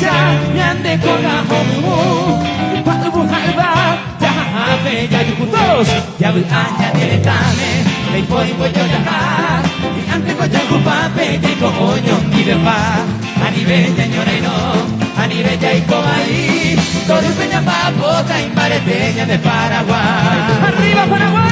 Yapa kuenya hesa Nyande kora homu Pa ubu halba Jaha bella yukutos Yabu anya diretame Lei poi voglio jaha Y ante voglio kupape Tengo oño mi bepa Anibella ñoreino Anibella y cobaí Todo peña papota Imbareteña de Paraguay. ¡Arriba Paraguay!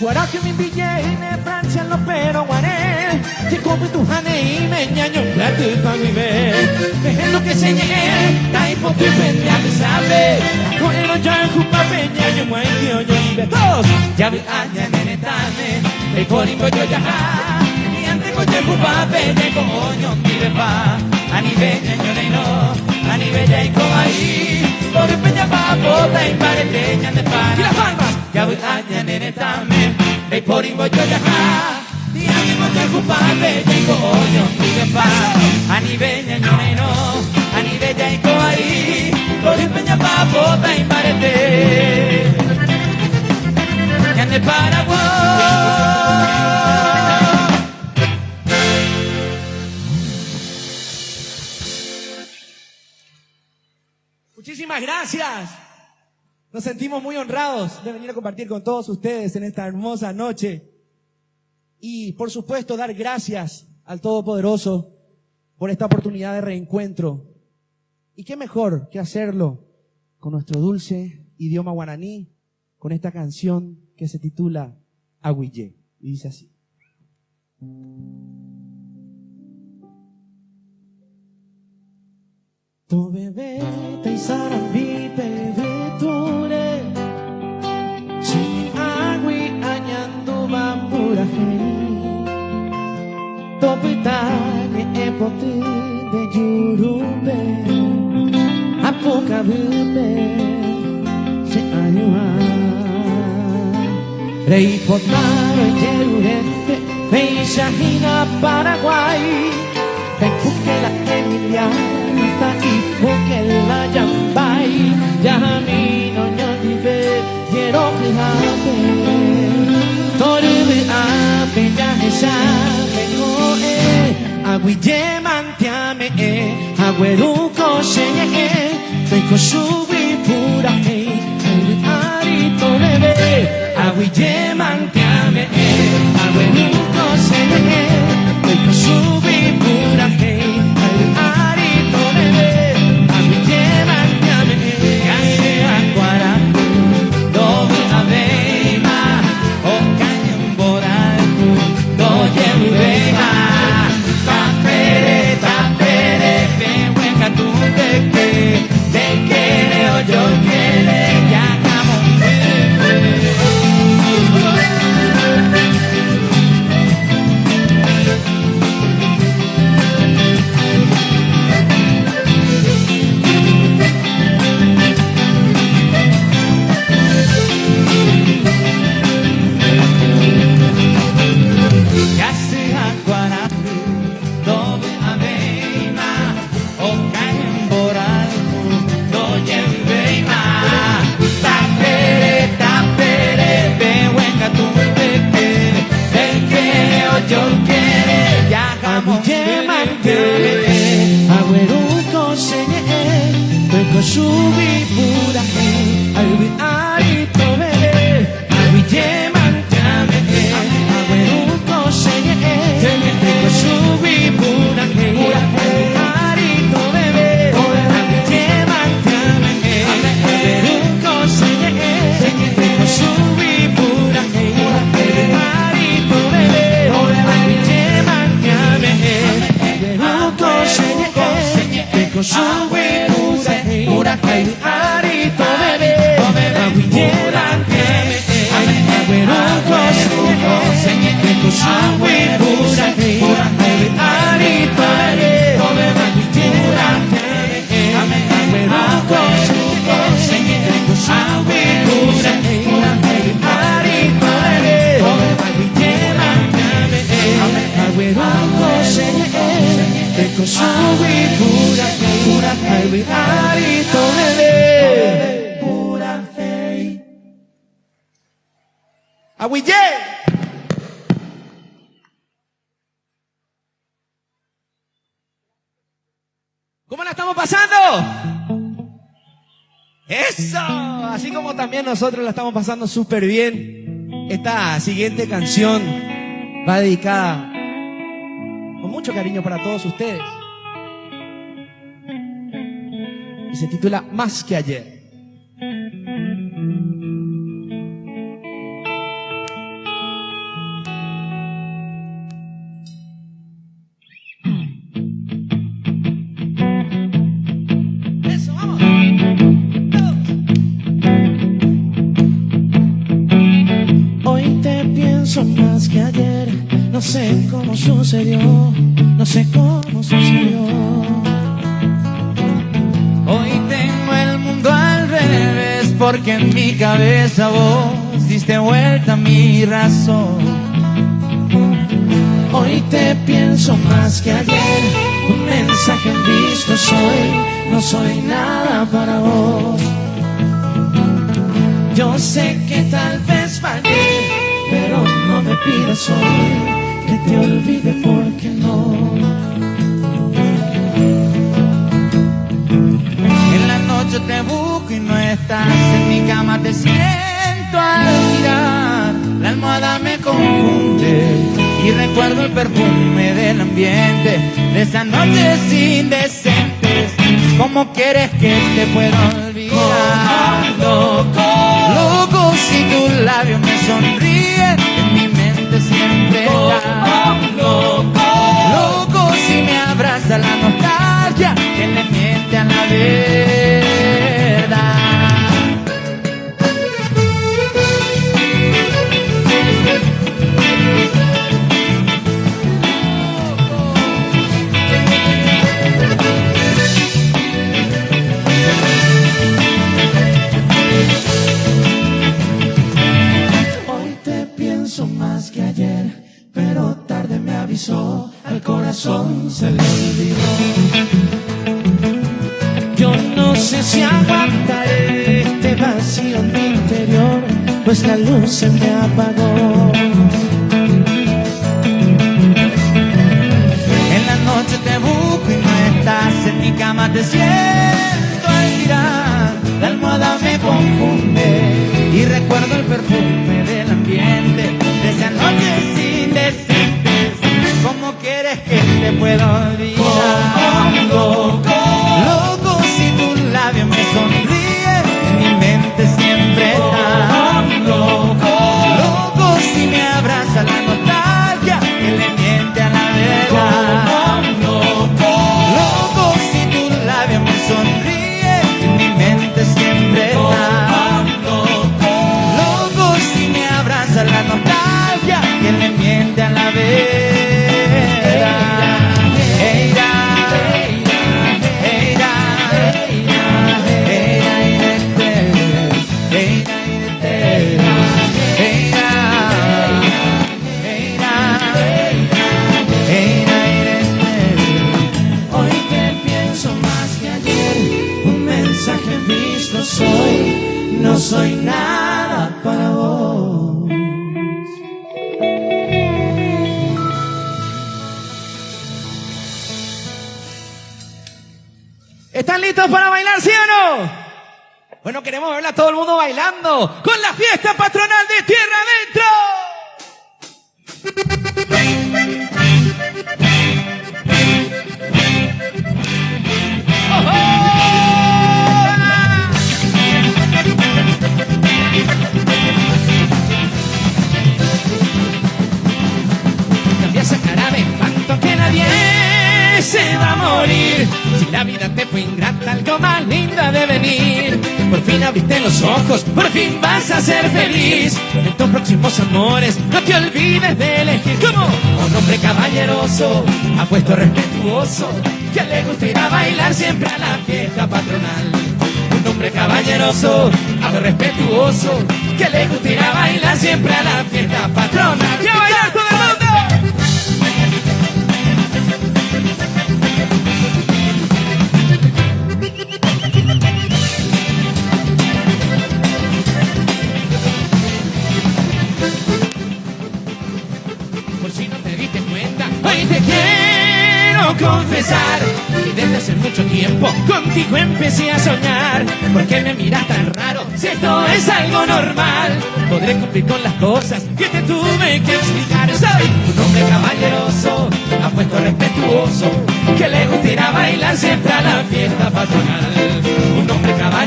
Guará que mi billete en Francia lo pero guaré. Que come tu jane y me ñaño plato pa' mi ver Dejando que se ñe, y poco y pendia me sabe Bueno ya en jupa peña yo muay que oyo y betos Ya vi aña nene tane, te corimbo yo ya Y antes con yo jupa peña con oño mi bepa Ani beña yo no, ani bella y con ahí Por peña papota y pareteña de pana Y las palmas Ya vi aña nene tane, te corimbo yo ya Di anche con te occupate, tengo odio, mi bepa Ani beña yo no, ani bella y con ahí Por peña papota y pareteña gracias. Nos sentimos muy honrados de venir a compartir con todos ustedes en esta hermosa noche. Y por supuesto dar gracias al Todopoderoso por esta oportunidad de reencuentro. Y qué mejor que hacerlo con nuestro dulce idioma guaraní, con esta canción que se titula Aguille. Y dice así. To bebé te sarambi bebé ture Sin agui añando bambura To pitani e poti de yurumbe Apuka bube Se anyua Rei potaro e gerurete Meishahina Paraguay Agüeruko Shenye Beko Shubi Pura Arito Bebe Aguille Mantiame Agüeruko Shenye Doble Pura fe. ¿Cómo la estamos pasando? Eso, así como también nosotros la estamos pasando súper bien. Esta siguiente canción va dedicada mucho cariño para todos ustedes. Y se titula Más que ayer. No sé cómo sucedió, no sé cómo sucedió. Hoy tengo el mundo al revés porque en mi cabeza vos diste vuelta a mi razón. Hoy te pienso más que ayer, un mensaje en visto soy, no soy nada para vos. Yo sé que tal vez fallé, pero no me pidas hoy que te olvide porque no. En la noche te busco y no estás, en mi cama te siento al mirar, la almohada me confunde y recuerdo el perfume del ambiente de esas noches indecentes. ¿Cómo quieres que te pueda olvidar? Loco, loco, si tus labios me sonríen, en mi mente siempre Loco sé si aguantaré este vacío en mi interior, pues la luz se me apagó. En la noche te busco y no estás en mi cama, te siento al girar, la almohada me confunde y recuerdo el perfume del ambiente de esa noche sin decir ¿Cómo quieres que te pueda olvidar? Loco, loco, soy nada para vos. ¿Están listos para bailar, sí o no? Bueno, queremos verla a todo el mundo bailando con la fiesta patronal de Tierra Adentro. Fin abriste los ojos, por fin vas a ser feliz. En tus próximos amores, no te olvides de elegir. como Un hombre caballeroso, apuesto respetuoso, que le gusta ir a bailar siempre a la fiesta patronal. Un hombre caballeroso, apuesto respetuoso, que le gusta ir a bailar siempre a la fiesta patronal. ¡Ya confesar que desde hace mucho tiempo contigo empecé a soñar. ¿Por qué me miras tan raro si esto es algo normal? Podré cumplir con las cosas que te tuve que explicar. Soy un hombre caballeroso, apuesto respetuoso, que le gusta ir a bailar siempre a la fiesta patronal.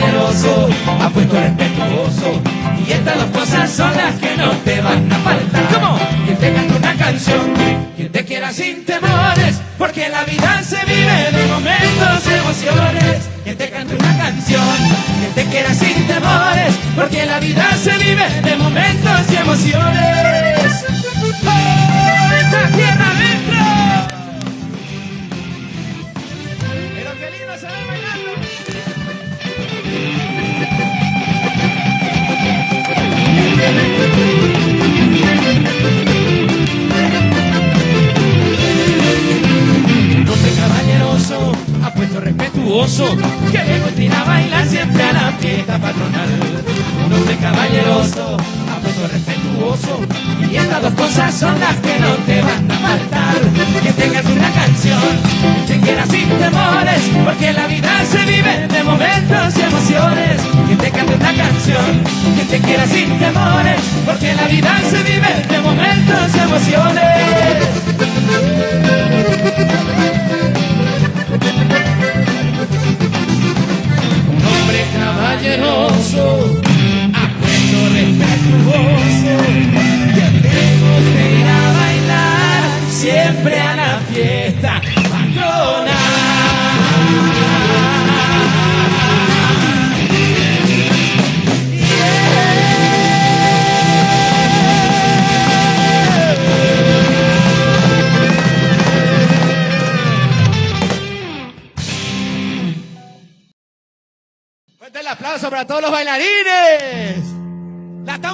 Caballeroso, apuesto respetuoso, y estas dos cosas son las que no te van a faltar. ¿Cómo? Que te cante una canción, que te quiera sin temores, porque la vida se vive de momentos y emociones. Que te cante una canción, que te quiera sin temores, porque la vida se vive de momentos y emociones.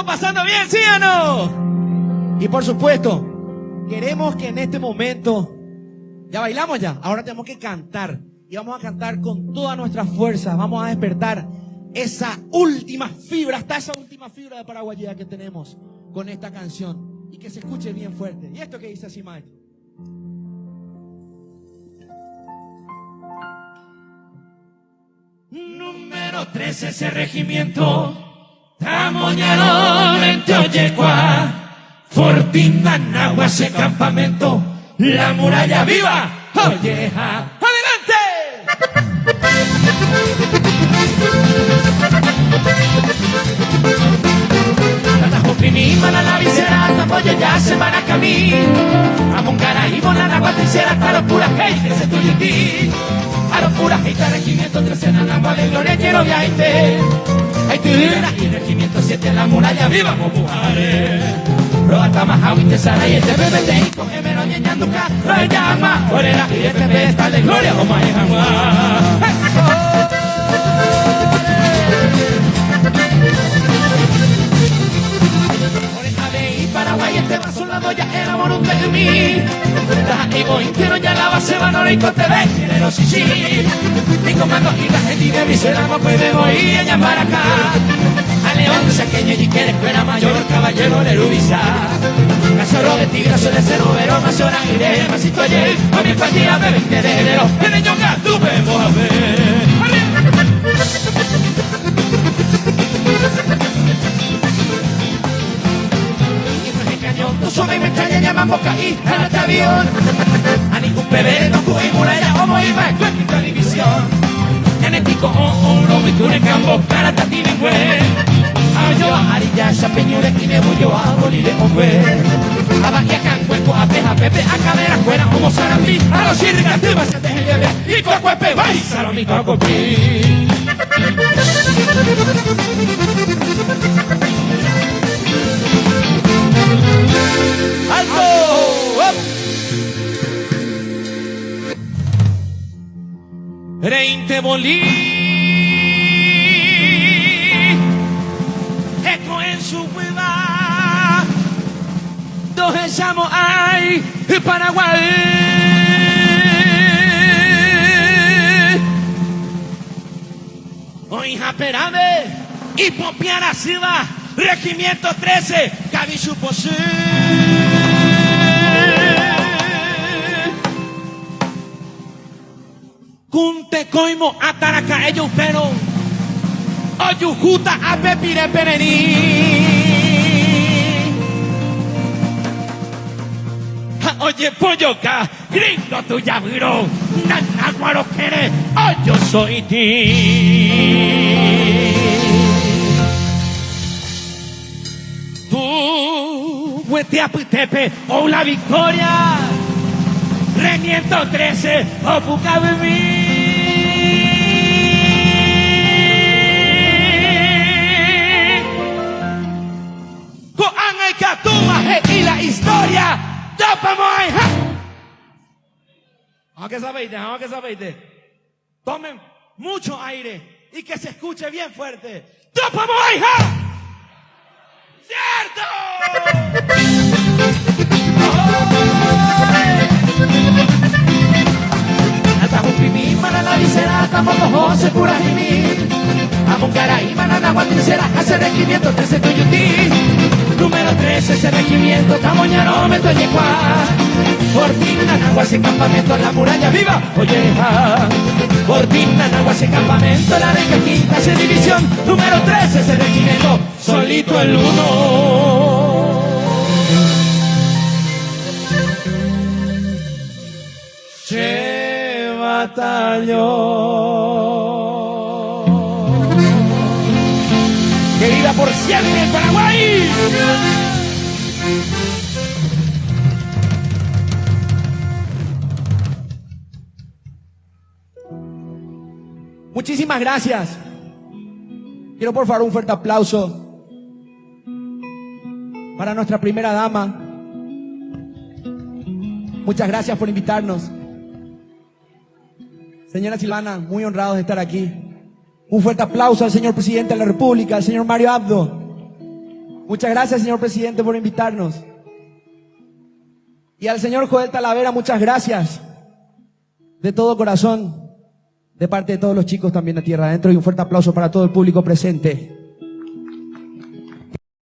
Estamos pasando bien, ¿sí o no? Y por supuesto, queremos que en este momento, ya bailamos ya, ahora tenemos que cantar. Y vamos a cantar con todas nuestras fuerzas. Vamos a despertar esa última fibra, hasta esa última fibra de paraguayía que tenemos con esta canción. Y que se escuche bien fuerte. ¿Y esto que dice así, Mike? Número 13 ese regimiento Tamoñador en Teoyecua Fortina Nagua ese campamento La muralla viva. Olleja ¡Adelante! La visera, Tapoyo ya se van a camino Amoncara y Bonana, Patriciera, Taro Pura, Hey, que se tuyo ti A los puras, Hey, regimiento 13 en la agua de gloria, quiero viaje Hay tubera y regimiento 7 en la muralla, viva, mujeres Roata Mahawi, Tesara y este bebé te hijo, Emero, Ñeñanduca, Roy Llama, Orera y este bebé está de gloria, Oma y y Paraguay este doya era por de mí y voy quiero ya la base van y con TV quiero sí sí. Mi comando y la gente de mi no puede voy a llamar acá a León de Saqueño y quiere fuera mayor caballero de Rubisa Casoro de tigre suele ser overo más hora iré. Masito ayer a mi partida de 20 de enero. En el yoga tú vemos a ver No solo me extraña llaman boca y a este avión A ningún bebé no fue muralla o muy va en quinta división Genético o un lobo y tú en campo cara tati lingüe Ayo arilla chapeñure y me bullo a bolire hombre. A bagia can cuerpo a peja pepe a cadera fuera como sarambí A los chirricas te vas a dejar lleve y cuacuepe va y salami cocopí ¡Alto! Reinte Eco en su hueva Dos echamos ay Paraguay. Hoy japerame y popiara silva Regimiento 13 Gaby Suposé coimo ataraca ellos pero oyujuta a pepire perení. Oye, polloca, gringo tu yabiro, nanaguaro quiere, oh, yo soy ti. Tú, Hueteaputepe, o la victoria, Remiento 13, o Pucabemí. Historia, tapamay, ha. Aunque sabéis, aunque sabéis, tomen mucho aire y que se escuche bien fuerte. ¡Tapamay, ha! ¡Cierto! Atahupimi manana visera tamoto jose kurahimi Amungarai manana guatisera hace regimiento 13 tuyuti Número 13 ese regimiento tamoñaro me toñecua Cortina naguas en campamento en la muralla viva Oyeja Cortina naguas en campamento la de quinta esa división. Número 13 ese regimiento solito el uno Che batallón. ¡Que viva por siempre Paraguay! Muchísimas gracias. Quiero por favor un fuerte aplauso para nuestra primera dama. Muchas gracias por invitarnos. Señora Silvana, muy honrados de estar aquí. Un fuerte aplauso al señor presidente de la República, al señor Mario Abdo. Muchas gracias, señor presidente, por invitarnos. Y al señor Joel Talavera, muchas gracias. De todo corazón. De parte de todos los chicos también de Tierra Adentro. Y un fuerte aplauso para todo el público presente.